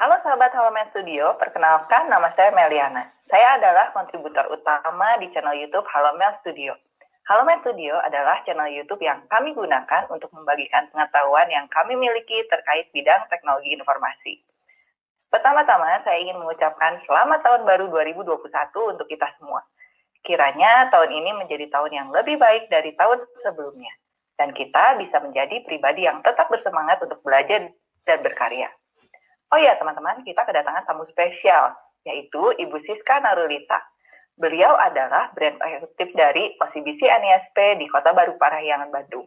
Halo sahabat Halomen Studio, perkenalkan nama saya Meliana. Saya adalah kontributor utama di channel YouTube Halomen Studio. Halomen Studio adalah channel YouTube yang kami gunakan untuk membagikan pengetahuan yang kami miliki terkait bidang teknologi informasi. Pertama-tama, saya ingin mengucapkan selamat tahun baru 2021 untuk kita semua. Kiranya tahun ini menjadi tahun yang lebih baik dari tahun sebelumnya. Dan kita bisa menjadi pribadi yang tetap bersemangat untuk belajar dan berkarya. Oh ya teman-teman, kita kedatangan tamu spesial, yaitu Ibu Siska Narulita. Beliau adalah brand eksekutif dari OCBC NISP di Kota Baru Parahyangan, Bandung.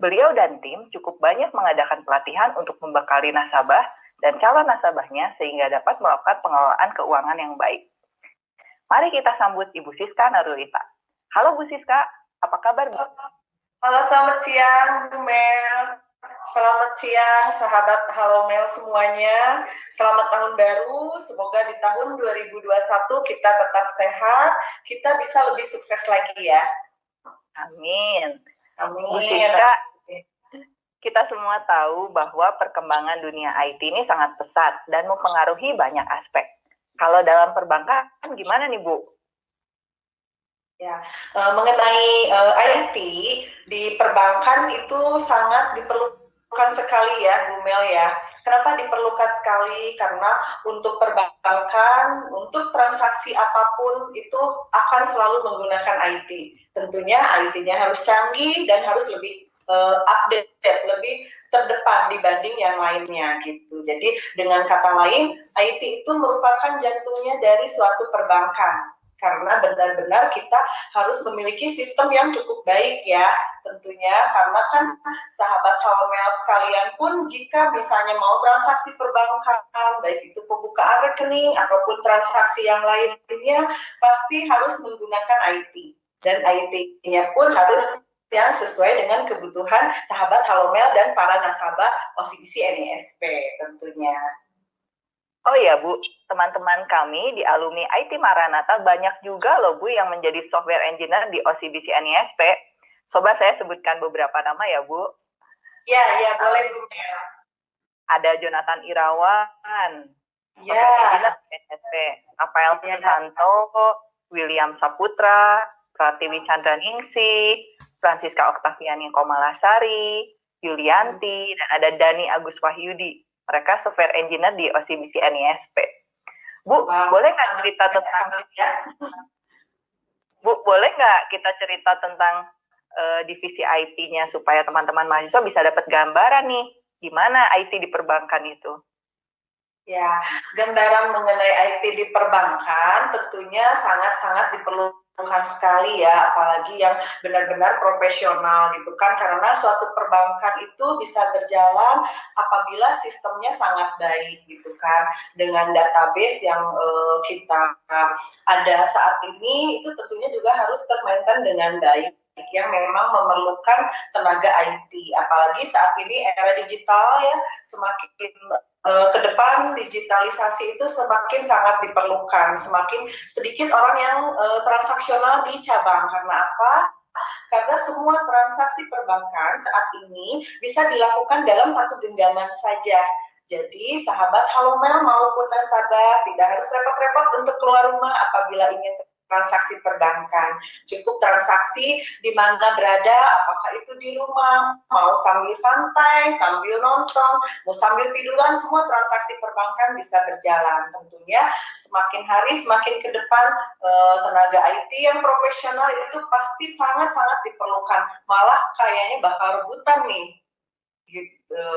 Beliau dan tim cukup banyak mengadakan pelatihan untuk membekali nasabah dan calon nasabahnya sehingga dapat melakukan pengelolaan keuangan yang baik. Mari kita sambut Ibu Siska Narulita. Halo Bu Siska, apa kabar Bu? Halo, selamat siang Bu Mel. Selamat siang sahabat Halo Mel semuanya. Selamat tahun baru. Semoga di tahun 2021 kita tetap sehat, kita bisa lebih sukses lagi ya. Amin. Amin. Bu Siska, kita semua tahu bahwa perkembangan dunia IT ini sangat pesat dan mempengaruhi banyak aspek. Kalau dalam perbankan gimana nih Bu? Ya, uh, mengenai uh, IT di perbankan itu sangat diperlukan diperlukan sekali ya Bu Mel ya. Kenapa diperlukan sekali? Karena untuk perbankan, untuk transaksi apa pun itu akan selalu menggunakan IT. Tentunya IT-nya harus canggih dan harus lebih uh, update, lebih terdepan dibanding yang lainnya gitu. Jadi dengan kata lain, IT itu merupakan jantungnya dari suatu perbankan karena benar-benar kita harus memiliki sistem yang cukup baik ya tentunya karena kan sahabat Hawamel sekalian pun jika misalnya mau transaksi perbankan baik itu pembukaan rekening ataupun transaksi yang lainnya pasti harus menggunakan IT dan IT-nya pun harus yang sesuai dengan kebutuhan sahabat Halomel dan para nasabah OCBC NISP tentunya. Oh iya Bu, teman-teman kami di alumni IT Maranata banyak juga loh Bu yang menjadi software engineer di OCBC NISP. Coba saya sebutkan beberapa nama ya Bu. Ya, ya boleh Bu. Ada Jonathan Irawan, ya. NISP, Rafael ya. Santo, William Saputra, Pratiwi Chandra-Ningsi, Francisca Oktaviani Komalasari, Yulianti, dan ada Dani Agus Wahyudi mereka software engineer di OCBC NISP. Bu, wow. boleh nggak cerita tentang ya? Bu, boleh nggak kita cerita tentang uh, divisi IT-nya supaya teman-teman mahasiswa bisa dapat gambaran nih gimana IT di perbankan itu? Ya, gambaran mengenai IT di perbankan tentunya sangat-sangat diperlukan Tuhan sekali ya, apalagi yang benar-benar profesional gitu kan, karena suatu perbankan itu bisa berjalan apabila sistemnya sangat baik gitu kan, dengan database yang uh, kita ada saat ini itu tentunya juga harus termaintain dengan baik yang memang memerlukan tenaga IT, apalagi saat ini era digital ya semakin uh, ke depan digitalisasi itu semakin sangat diperlukan, semakin sedikit orang yang uh, transaksional di cabang. Karena apa? Karena semua transaksi perbankan saat ini bisa dilakukan dalam satu genggaman saja. Jadi sahabat Halomel maupun nasabah tidak harus repot-repot untuk keluar rumah apabila ingin transaksi perbankan. Cukup transaksi di mana berada, apakah itu di rumah, mau sambil santai, sambil nonton, mau sambil tiduran, semua transaksi perbankan bisa berjalan. Tentunya semakin hari, semakin ke depan eh, tenaga IT yang profesional itu pasti sangat-sangat diperlukan. Malah kayaknya bakal rebutan nih. Gitu.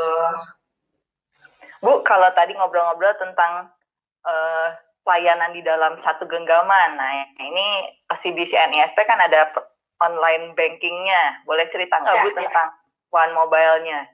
Bu, kalau tadi ngobrol-ngobrol tentang uh, pelayanan di dalam satu genggaman. Nah, ini CBC NISP kan ada online bankingnya. Boleh cerita nggak ya, Bu ya. tentang One Mobile-nya?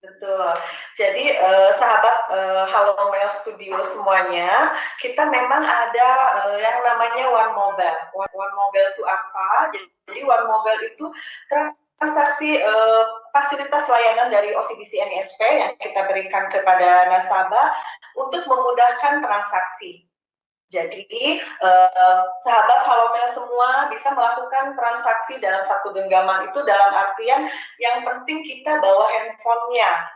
Betul. Jadi eh, sahabat eh, Halo Mail Studio semuanya, kita memang ada eh, yang namanya One Mobile. One, One Mobile itu apa? Jadi One Mobile itu transaksi eh, fasilitas layanan dari OCBC NISP yang kita berikan kepada nasabah untuk memudahkan transaksi. Jadi eh, sahabat Halomel semua bisa melakukan transaksi dalam satu genggaman itu dalam artian yang penting kita bawa handphonenya.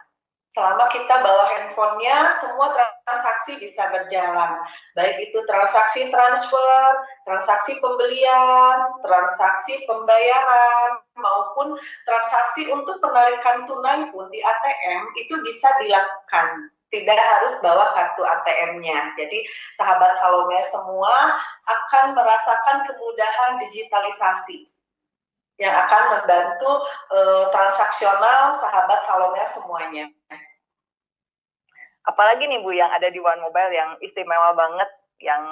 selama kita bawa handphonenya semua transaksi bisa berjalan baik itu transaksi transfer transaksi pembelian transaksi pembayaran maupun transaksi untuk penarikan tunai pun di ATM itu bisa dilakukan tidak harus bawa kartu ATM-nya. Jadi sahabat Halome semua akan merasakan kemudahan digitalisasi yang akan membantu uh, transaksional sahabat Halomel semuanya. Apalagi nih Bu yang ada di One Mobile yang istimewa banget, yang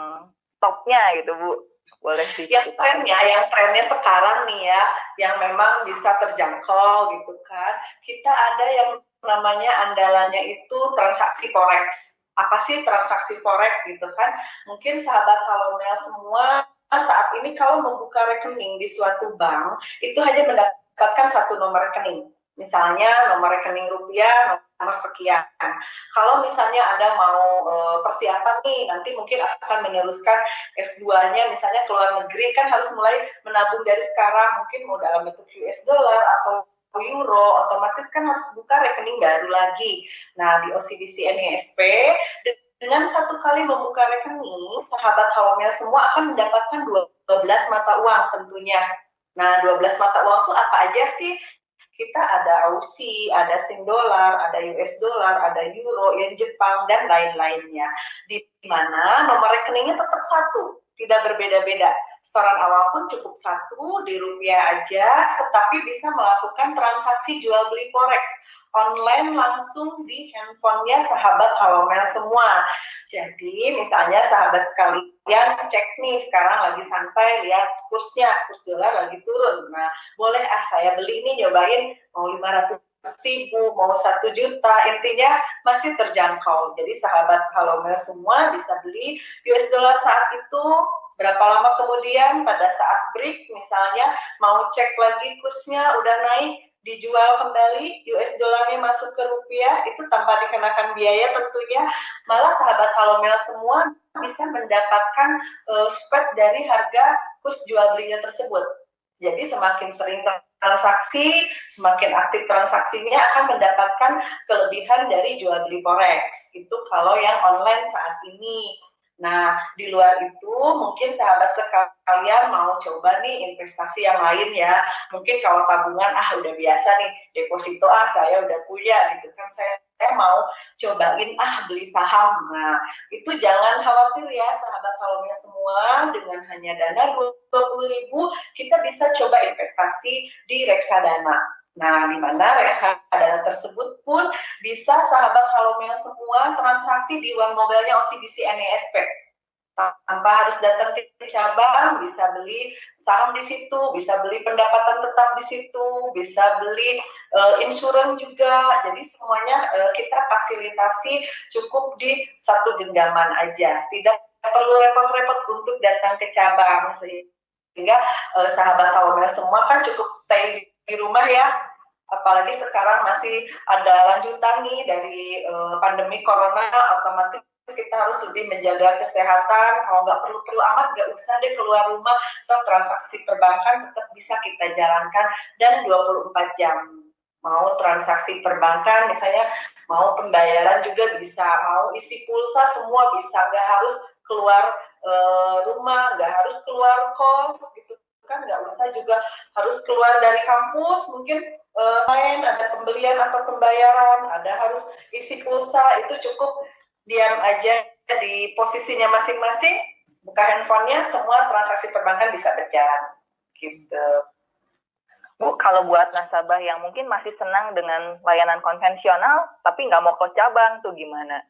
topnya gitu Bu. Boleh Yang trennya, yang trennya sekarang nih ya, yang memang bisa terjangkau gitu kan. Kita ada yang namanya andalannya itu transaksi forex. Apa sih transaksi forex gitu kan? Mungkin sahabat Halomel semua saat ini kalau membuka rekening di suatu bank itu hanya mendapatkan satu nomor rekening. Misalnya nomor rekening rupiah nomor sekian. Kalau misalnya Anda mau e, persiapan nih, nanti mungkin akan meneruskan S2-nya misalnya ke luar negeri kan harus mulai menabung dari sekarang, mungkin mau dalam bentuk US dollar atau euro, otomatis kan harus buka rekening baru lagi. Nah, di OCBC NISP dengan satu kali membuka rekening, sahabat Hawamil semua akan mendapatkan 12 mata uang tentunya. Nah, 12 mata uang itu apa aja sih? Kita ada Aussie, ada Sing Dollar, ada US Dollar, ada Euro, Yen Jepang, dan lain-lainnya. Di mana nomor rekeningnya tetap satu, tidak berbeda-beda. Setoran awal pun cukup satu di rupiah aja, tetapi bisa melakukan transaksi jual beli forex online langsung di handphonenya sahabat Halomel semua. Jadi misalnya sahabat sekalian cek nih sekarang lagi santai lihat kursnya, kurs dolar lagi turun. Nah boleh ah saya beli ini nyobain mau 500 ribu, mau satu juta, intinya masih terjangkau. Jadi sahabat Halomel semua bisa beli US dollar saat itu berapa lama kemudian pada saat break misalnya mau cek lagi kursnya udah naik dijual kembali US dollarnya masuk ke rupiah itu tanpa dikenakan biaya tentunya malah sahabat Halomel semua bisa mendapatkan uh, spread dari harga kurs jual belinya tersebut. Jadi semakin sering transaksi, semakin aktif transaksinya akan mendapatkan kelebihan dari jual beli forex. Itu kalau yang online saat ini. Nah, di luar itu mungkin sahabat sekalian mau coba nih investasi yang lain ya. Mungkin kalau tabungan ah udah biasa nih, deposito ah saya udah punya gitu kan saya, saya mau cobain ah beli saham. Nah, itu jangan khawatir ya sahabat salonnya semua dengan hanya dana 20 ribu kita bisa coba investasi di reksadana. Nah, di mana reksadana tersebut pun bisa sahabat Halomel semua transaksi di uang mobilnya OCBC NESP. Tanpa harus datang ke cabang, bisa beli saham di situ, bisa beli pendapatan tetap di situ, bisa beli uh, insurans juga. Jadi semuanya uh, kita fasilitasi cukup di satu genggaman aja. Tidak perlu repot-repot untuk datang ke cabang sehingga uh, sahabat Halomel semua kan cukup stay di rumah ya apalagi sekarang masih ada lanjutan nih dari uh, pandemi corona otomatis kita harus lebih menjaga kesehatan. Kalau nggak perlu perlu amat nggak usah deh keluar rumah. So transaksi perbankan tetap bisa kita jalankan dan 24 jam. Mau transaksi perbankan misalnya mau pembayaran juga bisa. Mau isi pulsa semua bisa. Nggak harus keluar uh, rumah nggak harus keluar kos gitu kan. Nggak usah juga harus keluar dari kampus. Mungkin uh, lain ada pembelian atau pembayaran ada harus isi pulsa itu cukup diam aja di posisinya masing-masing buka handphonenya semua transaksi perbankan bisa berjalan gitu Bu, kalau buat nasabah yang mungkin masih senang dengan layanan konvensional, tapi nggak mau ke cabang, tuh gimana?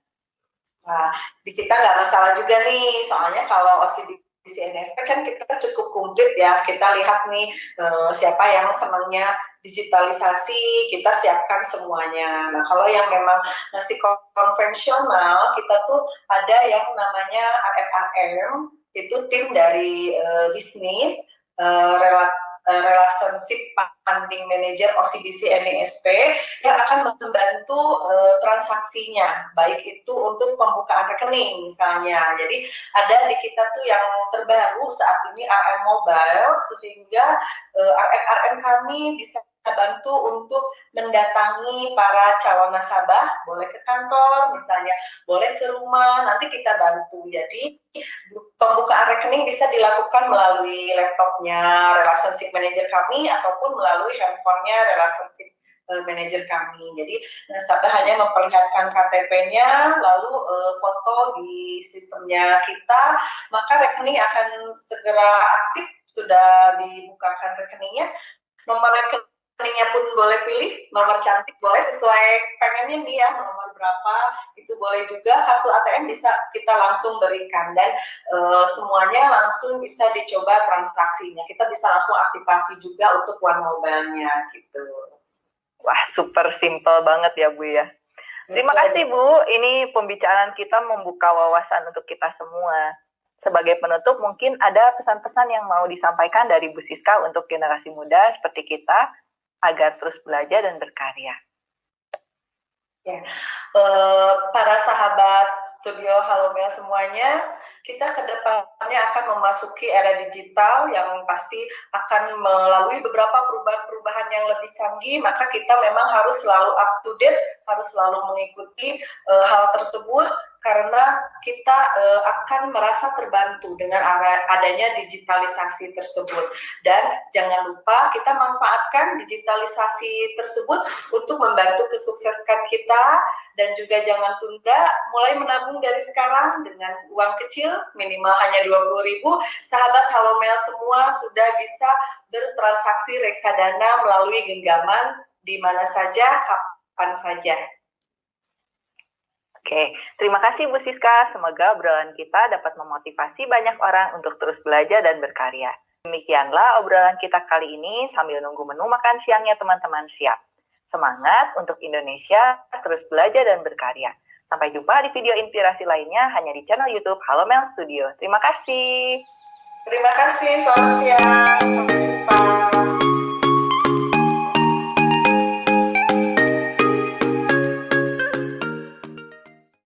Nah, di kita nggak masalah juga nih, soalnya kalau OCD di CNSP kan kita cukup komplit ya. Kita lihat nih uh, siapa yang senangnya digitalisasi, kita siapkan semuanya. Nah, kalau yang memang masih konvensional, kita tuh ada yang namanya RFRM, itu tim dari uh, bisnis, uh, relat uh, relationship funding manager OCBC NISP yang akan membantu uh, transaksinya baik itu untuk pembukaan rekening misalnya jadi ada di kita tuh yang terbaru saat ini RM Mobile sehingga uh, RM RM kami bisa bantu untuk mendatangi para calon nasabah, boleh ke kantor misalnya, boleh ke rumah, nanti kita bantu. Jadi pembukaan rekening bisa dilakukan melalui laptopnya relationship manager kami ataupun melalui handphonenya relationship uh, manajer kami. Jadi nasabah hanya memperlihatkan KTP-nya, lalu uh, foto di sistemnya kita, maka rekening akan segera aktif, sudah dibukakan rekeningnya. Nomor rekeningnya pun boleh pilih, nomor cantik boleh sesuai pengennya dia, nomor berapa itu boleh juga. Kartu ATM bisa kita langsung berikan dan uh, semuanya langsung bisa dicoba transaksinya. Kita bisa langsung aktifasi juga untuk one mobile-nya gitu. Wah, super simple banget ya Bu ya. Terima kasih Bu, ini pembicaraan kita membuka wawasan untuk kita semua. Sebagai penutup, mungkin ada pesan-pesan yang mau disampaikan dari Bu Siska untuk generasi muda seperti kita agar terus belajar dan berkarya. Ya, uh, para sahabat studio Halomel semuanya, kita ke depannya akan memasuki era digital yang pasti akan melalui beberapa perubahan-perubahan yang lebih canggih, maka kita memang harus selalu up to date, harus selalu mengikuti uh, hal tersebut karena kita uh, akan merasa terbantu dengan adanya digitalisasi tersebut. Dan jangan lupa kita manfaatkan digitalisasi tersebut untuk membantu kesuksesan kita. Dan juga jangan tunda mulai menabung dari sekarang dengan uang kecil minimal hanya 20 ribu. Sahabat Halomel semua sudah bisa bertransaksi reksadana melalui genggaman di mana saja kapan saja Oke, terima kasih Bu Siska. Semoga obrolan kita dapat memotivasi banyak orang untuk terus belajar dan berkarya. Demikianlah obrolan kita kali ini sambil nunggu menu makan siangnya teman-teman siap. Semangat untuk Indonesia, terus belajar dan berkarya. Sampai jumpa di video inspirasi lainnya hanya di channel YouTube Halo Mel Studio. Terima kasih. Terima kasih, selamat siang.